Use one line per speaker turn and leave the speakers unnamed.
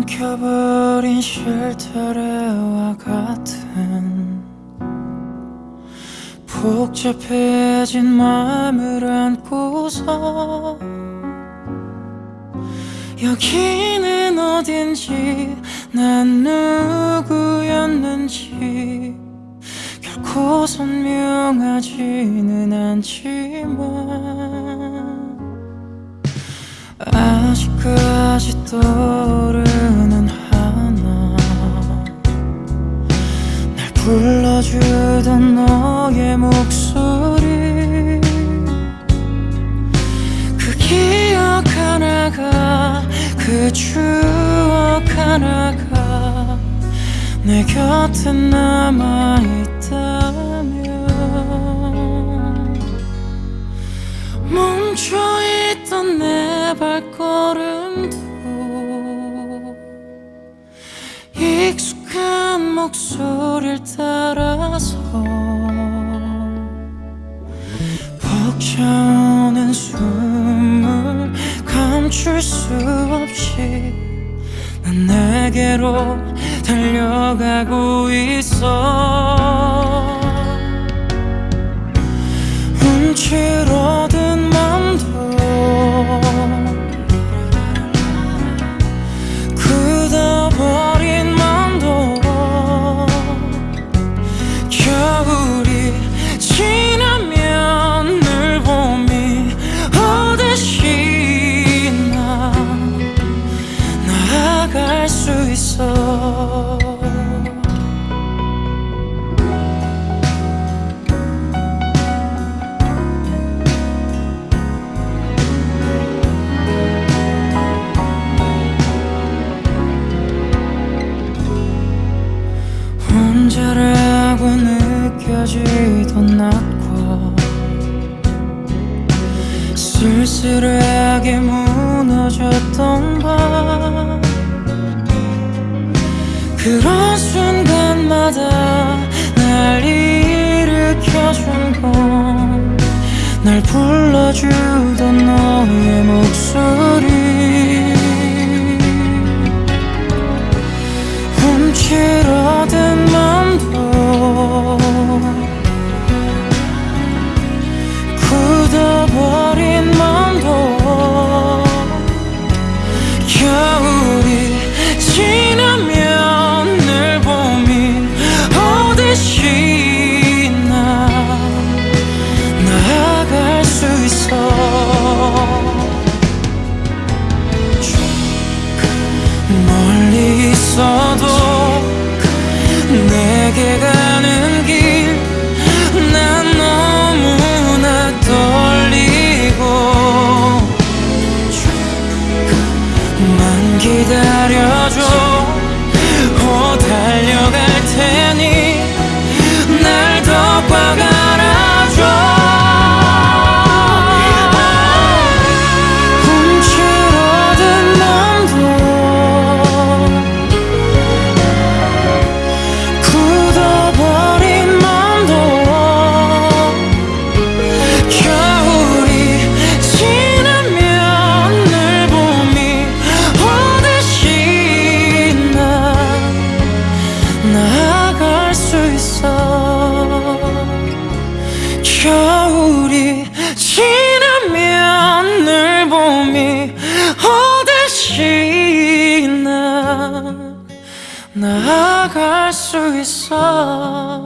엉켜버린 쉴터레와 같은 복잡해진 마음을 안고서 여기는 어딘지 난 누구였는지 결코 선명하지는 않지만 아직까지 떠오르 불러주던 너의 목소리. 그 기억 하나가 그 추억 하나가 내 곁에 남아있다면. 멈춰있던 내 발걸음도 익숙한 목소리를 따라서 벅차오는 숨을 감출 수 없이 난 내게로 달려가고 있어. 움츠러 혼자라고 느껴지던 낮과 쓸쓸하게 무너졌던 밤 날 불러주던 너의 목소리 내게 가는 길 난 너무나 떨리고 만 기다려줘 삶이 어디시 나 나아갈 수 있어.